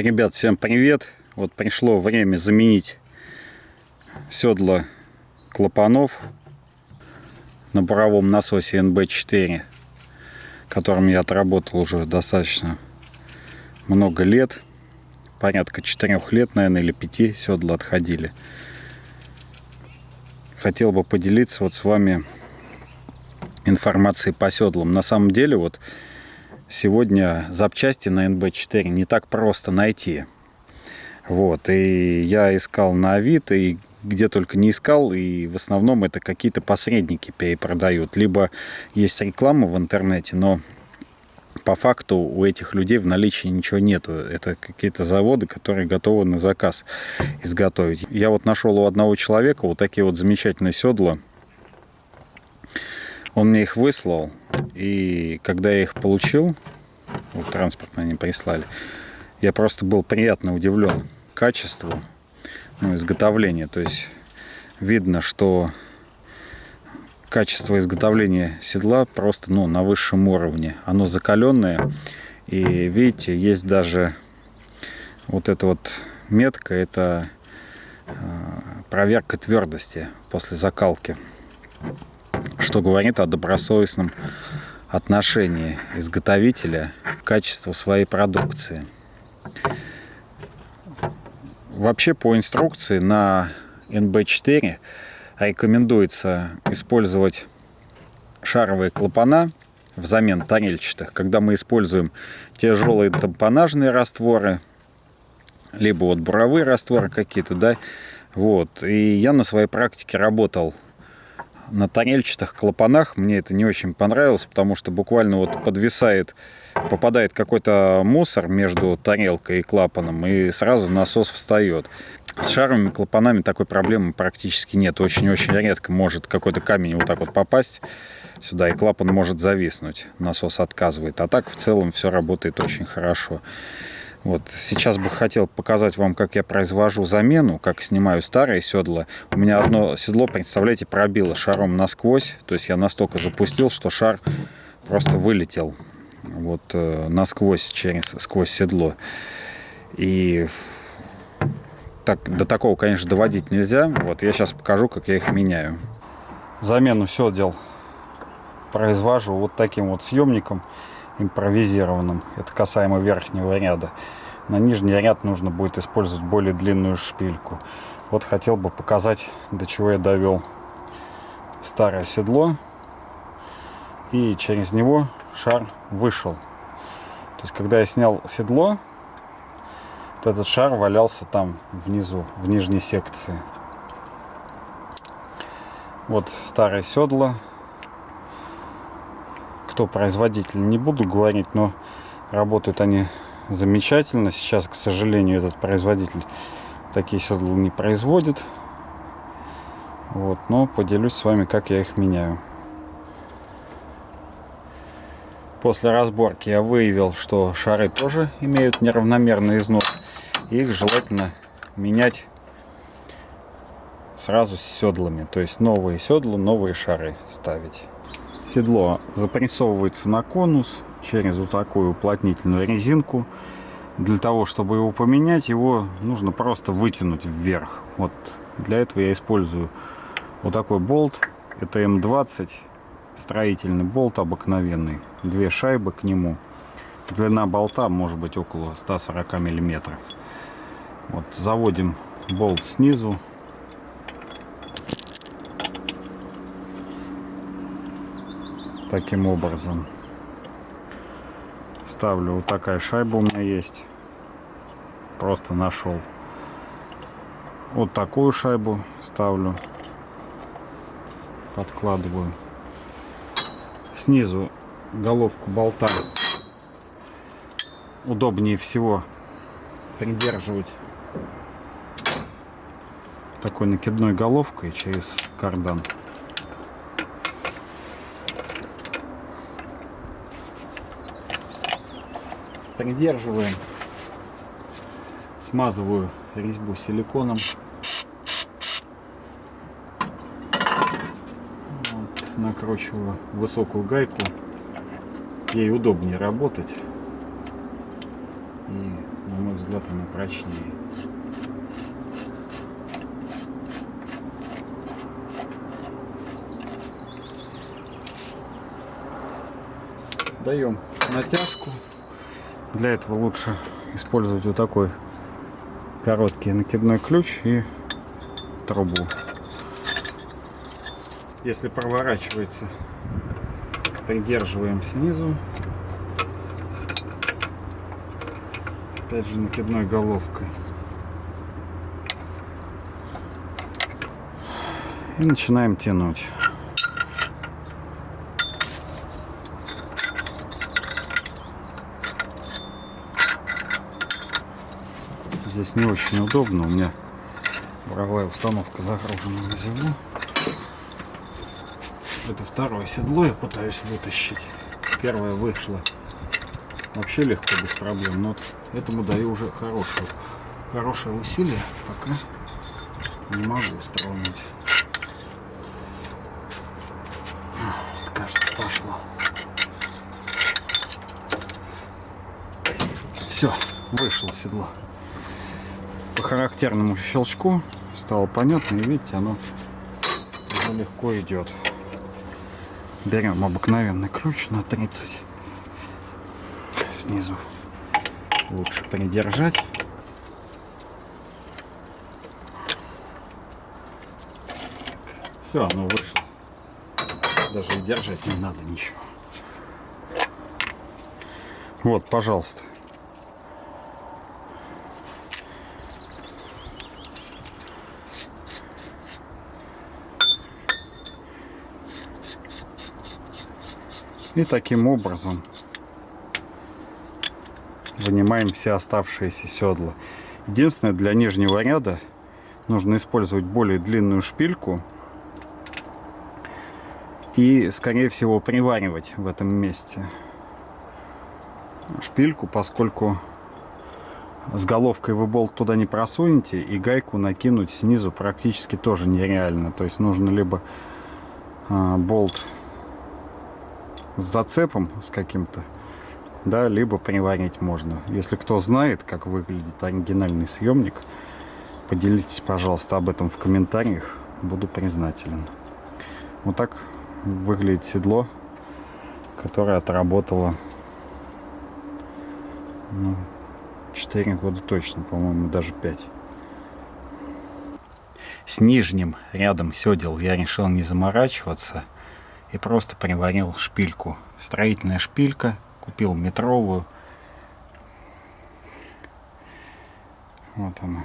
Ребят, всем привет! Вот пришло время заменить седла клапанов на буровом насосе NB4, которым я отработал уже достаточно много лет. Порядка четырех лет, наверное, или пяти седла отходили. Хотел бы поделиться вот с вами информацией по седлам. На самом деле, вот сегодня запчасти на NB4 не так просто найти. Вот, и я искал на Авито, и где только не искал, и в основном это какие-то посредники перепродают. Либо есть реклама в интернете, но по факту у этих людей в наличии ничего нету. Это какие-то заводы, которые готовы на заказ изготовить. Я вот нашел у одного человека вот такие вот замечательные седла. Он мне их выслал, и когда я их получил, вот транспортно они прислали, я просто был приятно удивлен качеству ну, изготовления. То есть видно, что качество изготовления седла просто ну, на высшем уровне. Оно закаленное. И видите, есть даже вот эта вот метка, это э, проверка твердости после закалки что говорит о добросовестном отношении изготовителя к качеству своей продукции. Вообще по инструкции на NB4 рекомендуется использовать шаровые клапана взамен тарельчатых, когда мы используем тяжелые тампонажные растворы, либо вот буровые растворы какие-то, да, вот. И я на своей практике работал на тарельчатых клапанах мне это не очень понравилось, потому что буквально вот подвисает, попадает какой-то мусор между тарелкой и клапаном, и сразу насос встает. С шаровыми клапанами такой проблемы практически нет. Очень-очень редко может какой-то камень вот так вот попасть сюда, и клапан может зависнуть. Насос отказывает. А так в целом все работает очень хорошо. Вот. Сейчас бы хотел показать вам, как я произвожу замену, как снимаю старые седла. У меня одно седло, представляете, пробило шаром насквозь. То есть я настолько запустил, что шар просто вылетел вот э, насквозь через сквозь седло. И так, до такого, конечно, доводить нельзя. Вот я сейчас покажу, как я их меняю. Замену седел произвожу вот таким вот съемником импровизированным. Это касаемо верхнего ряда. На нижний ряд нужно будет использовать более длинную шпильку. Вот хотел бы показать, до чего я довел старое седло. И через него шар вышел. То есть, когда я снял седло, вот этот шар валялся там внизу, в нижней секции. Вот старое седло кто производитель, не буду говорить, но работают они замечательно. Сейчас, к сожалению, этот производитель такие седла не производит. Вот, но поделюсь с вами, как я их меняю. После разборки я выявил, что шары тоже имеют неравномерный износ. их желательно менять сразу с седлами. То есть новые седла, новые шары ставить. Седло запрессовывается на конус через вот такую уплотнительную резинку. Для того, чтобы его поменять, его нужно просто вытянуть вверх. Вот для этого я использую вот такой болт. Это М20, строительный болт обыкновенный. Две шайбы к нему. Длина болта может быть около 140 миллиметров. Вот заводим болт снизу таким образом. Ставлю вот такая шайба у меня есть. Просто нашел. Вот такую шайбу ставлю. Подкладываю. Снизу головку болта удобнее всего придерживать такой накидной головкой через кардан придерживаем. Смазываю резьбу силиконом. Вот, накручиваю высокую гайку. Ей удобнее работать. И, на мой взгляд, она прочнее. Даем натяжку. Для этого лучше использовать вот такой короткий накидной ключ и трубу. Если проворачивается, придерживаем снизу. Опять же накидной головкой. И начинаем тянуть. Здесь не очень удобно. У меня буровая установка загружена на землю. Это второе седло я пытаюсь вытащить. Первое вышло вообще легко, без проблем. Но вот этому даю уже хорошее, хорошее усилие. Пока не могу устроить. Кажется, пошло. Все, вышло седло. По характерному щелчку стало понятно. И видите, оно легко идет. Берем обыкновенный ключ на 30. Снизу лучше придержать. Все, оно вышло. Даже и держать не надо ничего. Вот, пожалуйста. И таким образом вынимаем все оставшиеся седла. Единственное, для нижнего ряда нужно использовать более длинную шпильку и, скорее всего, приваривать в этом месте шпильку, поскольку с головкой вы болт туда не просунете, и гайку накинуть снизу практически тоже нереально. То есть нужно либо а, болт с зацепом с каким-то, да, либо приварить можно. Если кто знает, как выглядит оригинальный съемник, поделитесь, пожалуйста, об этом в комментариях. Буду признателен. Вот так выглядит седло, которое отработало ну, 4 года точно, по-моему, даже 5. С нижним рядом седел я решил не заморачиваться – и просто приварил шпильку. Строительная шпилька, купил метровую. Вот она.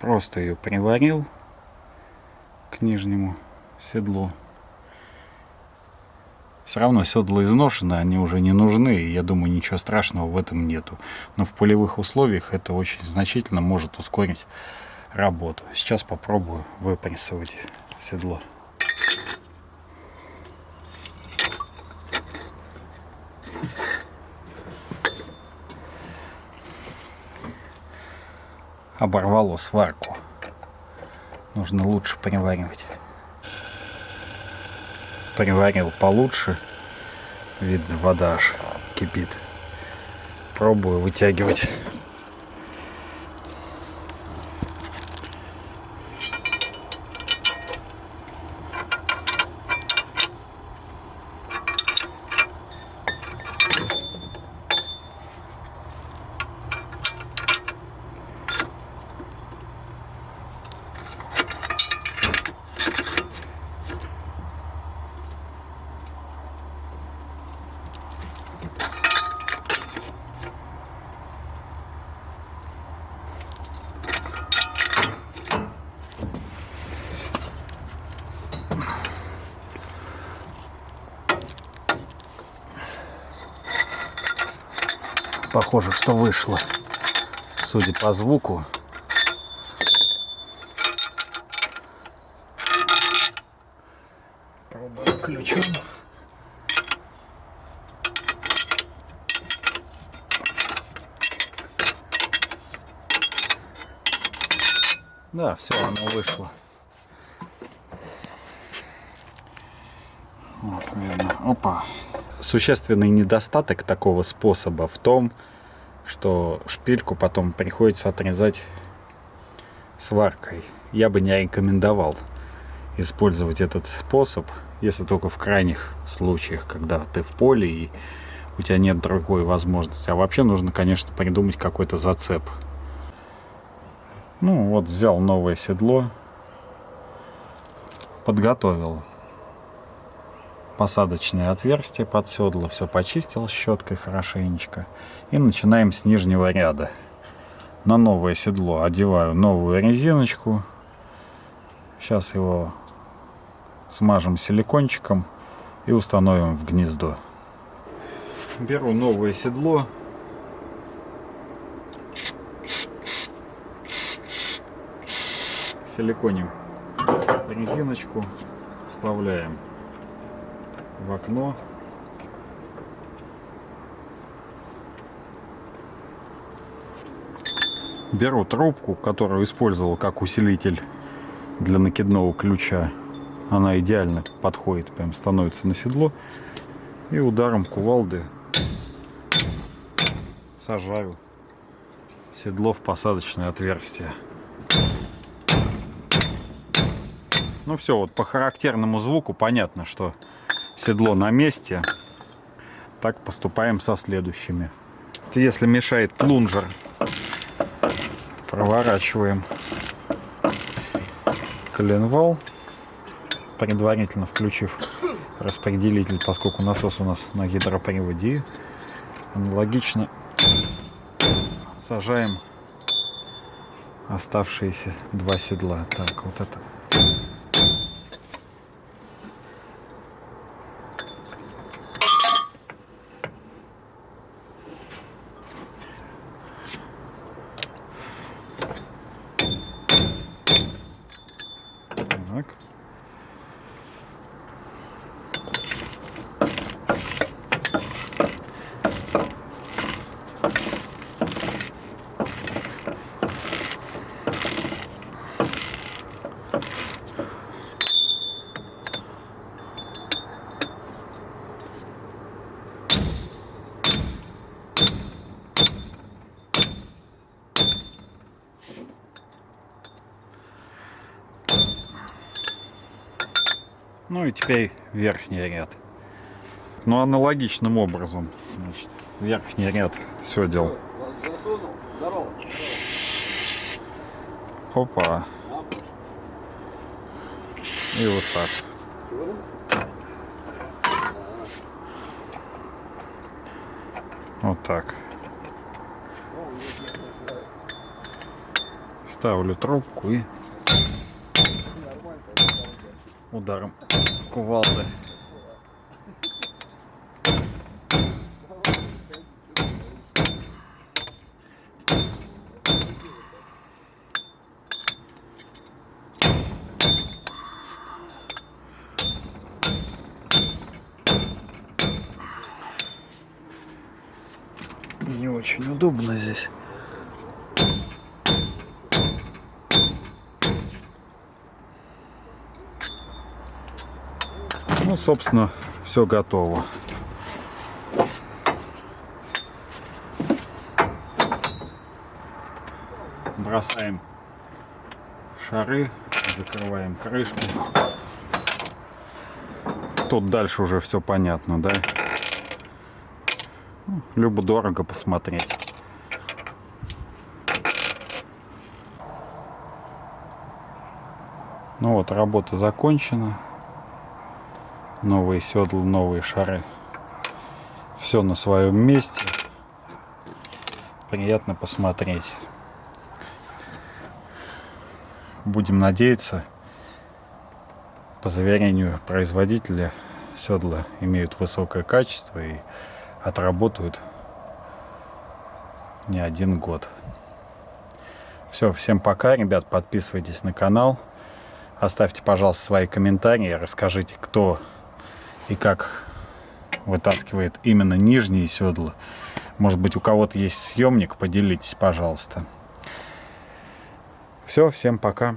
Просто ее приварил к нижнему седлу. Все равно седла изношены, они уже не нужны, и я думаю, ничего страшного в этом нету. Но в полевых условиях это очень значительно может ускорить работу. Сейчас попробую выпрессовать седло. Оборвало сварку. Нужно лучше приваривать. Приварил получше. Видно, вода аж кипит. Пробую вытягивать. Похоже, что вышло. Судя по звуку. Ключом. Да, все, оно вышло. Вот, видно. Опа. Существенный недостаток такого способа в том, что шпильку потом приходится отрезать сваркой. Я бы не рекомендовал использовать этот способ, если только в крайних случаях, когда ты в поле и у тебя нет другой возможности. А вообще нужно, конечно, придумать какой-то зацеп. Ну вот, взял новое седло, подготовил посадочное отверстие под седло, все почистил щеткой хорошенечко. И начинаем с нижнего ряда. На новое седло одеваю новую резиночку. Сейчас его смажем силикончиком и установим в гнездо. Беру новое седло. Силиконим резиночку, вставляем в окно. Беру трубку, которую использовал как усилитель для накидного ключа. Она идеально подходит, прям становится на седло. И ударом кувалды сажаю седло в посадочное отверстие. Ну все, вот по характерному звуку понятно, что седло на месте. Так поступаем со следующими. Если мешает плунжер, проворачиваем коленвал, предварительно включив распределитель, поскольку насос у нас на гидроприводе. Аналогично сажаем оставшиеся два седла. Так, вот это Так. Ну и теперь верхний ряд. Ну, аналогичным образом. Значит, верхний ряд все делал. Опа. И вот так. Вот так. Ставлю трубку и ударом кувалды. Не очень удобно здесь. Ну, собственно, все готово. Бросаем шары, закрываем крышки. Тут дальше уже все понятно, да? Ну, любо-дорого посмотреть. Ну вот, работа закончена новые седла, новые шары. Все на своем месте. Приятно посмотреть. Будем надеяться, по заверению производителя, седла имеют высокое качество и отработают не один год. Все, всем пока, ребят, подписывайтесь на канал, оставьте, пожалуйста, свои комментарии, расскажите, кто и как вытаскивает именно нижние седла. Может быть, у кого-то есть съемник, поделитесь, пожалуйста. Все, всем пока.